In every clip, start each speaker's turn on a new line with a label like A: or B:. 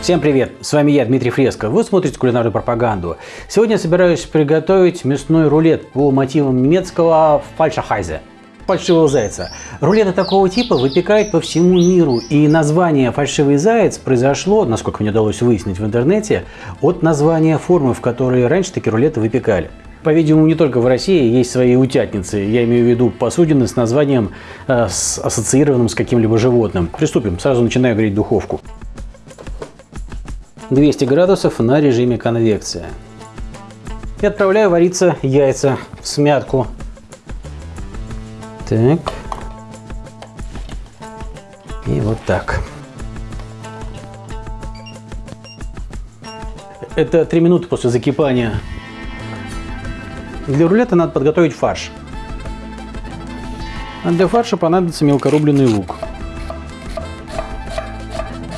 A: Всем привет! С вами я, Дмитрий Фреско. Вы смотрите кулинарную пропаганду. Сегодня я собираюсь приготовить мясной рулет по мотивам немецкого фальшахайзе фальшивого зайца. Рулеты такого типа выпекают по всему миру, и название «фальшивый заяц» произошло, насколько мне удалось выяснить в интернете, от названия формы, в которой раньше такие рулеты выпекали. По-видимому, не только в России есть свои утятницы. Я имею в виду посудины с названием, э, с, ассоциированным с каким-либо животным. Приступим. Сразу начинаю греть духовку. 200 градусов на режиме конвекция. И отправляю вариться яйца в смятку так. И вот так. Это 3 минуты после закипания. Для рулета надо подготовить фарш. А для фарша понадобится мелкорубленый лук.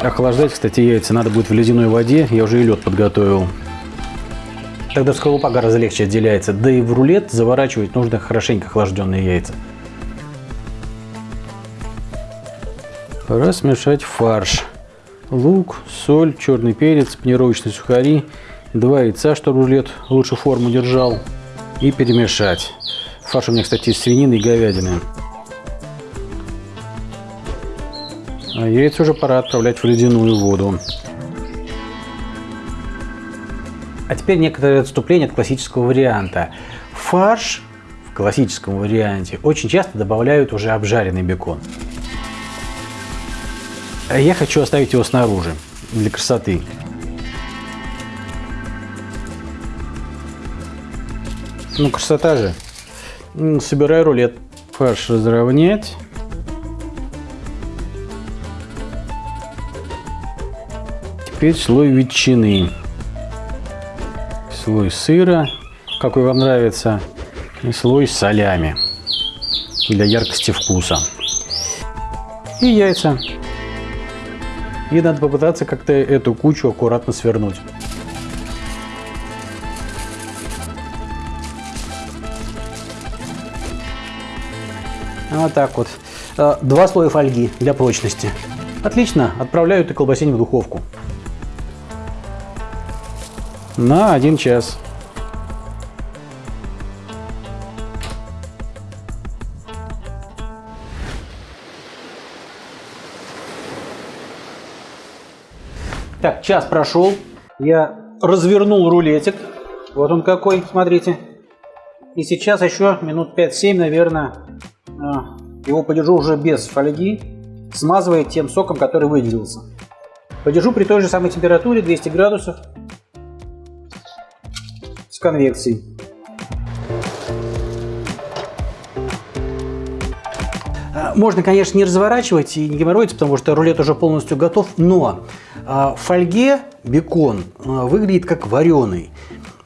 A: Охлаждать, кстати, яйца надо будет в ледяной воде. Я уже и лед подготовил. Тогда скорлупа гораздо легче отделяется. Да и в рулет заворачивать нужно хорошенько охлажденные яйца. Пора смешать фарш. Лук, соль, черный перец, панировочные сухари, два яйца, чтобы рулет лучше форму держал. И перемешать. Фарш у меня, кстати, из свинины и говядины. А яйца уже пора отправлять в ледяную воду. А теперь некоторые отступления от классического варианта. Фарш в классическом варианте очень часто добавляют уже обжаренный бекон. Я хочу оставить его снаружи, для красоты. Ну, красота же. Собираю рулет. Фарш разровнять. Теперь слой ветчины. Слой сыра, какой вам нравится. И слой солями для яркости вкуса. И яйца. И надо попытаться как-то эту кучу аккуратно свернуть. Вот так вот. Э, два слоя фольги для прочности. Отлично, отправляю эту колбасень в духовку. На один час. Так, час прошел. Я развернул рулетик. Вот он какой, смотрите. И сейчас еще минут 5-7, наверное, его подержу уже без фольги, смазывая тем соком, который выделился. Подержу при той же самой температуре, 200 градусов, с конвекцией. А, можно, конечно, не разворачивать и не геморроиться, потому что рулет уже полностью готов, но а, в фольге бекон а, выглядит как вареный.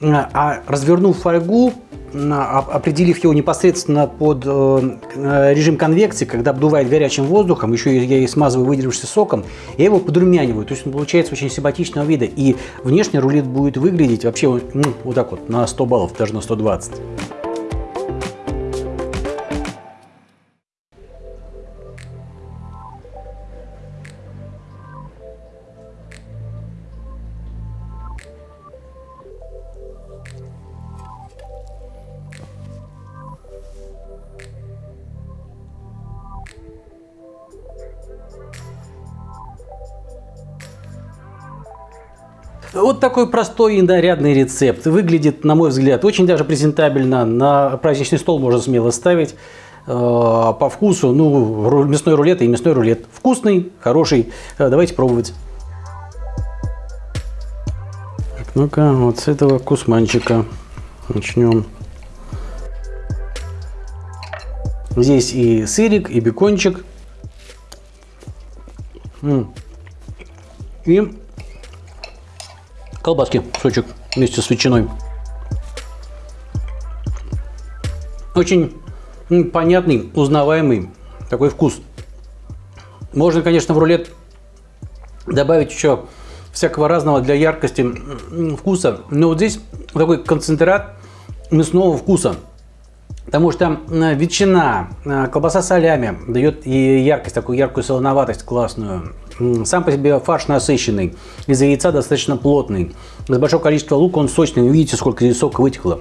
A: А развернув фольгу, определив его непосредственно под э, режим конвекции, когда обдувает горячим воздухом, еще я и смазываю выделившимся соком, я его подрумяниваю. То есть он получается очень симпатичного вида. И внешне рулет будет выглядеть вообще ну, вот так вот, на 100 баллов, даже на 120. Вот такой простой и нарядный рецепт. Выглядит, на мой взгляд, очень даже презентабельно. На праздничный стол можно смело ставить. Э, по вкусу, ну, мясной рулет и мясной рулет. Вкусный, хороший. Э, давайте пробовать. Ну-ка, вот с этого кусманчика начнем. Здесь и сырик, и бекончик. И колбаски, кусочек вместе с ветчиной. Очень понятный, узнаваемый такой вкус. Можно, конечно, в рулет добавить еще всякого разного для яркости вкуса, но вот здесь такой концентрат мясного вкуса. Потому что ветчина, колбаса солями дает и яркость, такую яркую солоноватость классную. Сам по себе фарш насыщенный, из яйца достаточно плотный. Из большого количества лука он сочный, видите, сколько сока вытекло.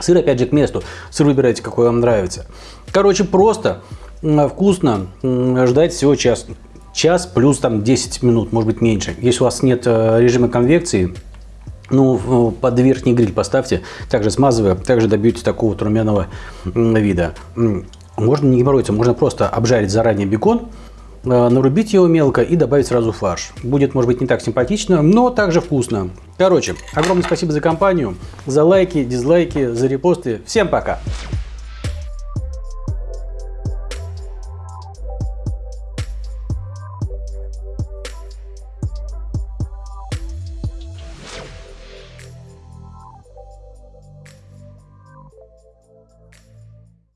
A: Сыр, опять же, к месту. Сыр выбирайте, какой вам нравится. Короче, просто, вкусно. Ждать всего час. Час плюс там 10 минут, может быть меньше. Если у вас нет э, режима конвекции, ну, под верхний гриль поставьте, также смазывая, также добьетесь такого вот румяного вида. Можно не геморроиться, можно просто обжарить заранее бекон, нарубить его мелко и добавить сразу фарш. Будет, может быть, не так симпатично, но также вкусно. Короче, огромное спасибо за компанию, за лайки, дизлайки, за репосты. Всем пока!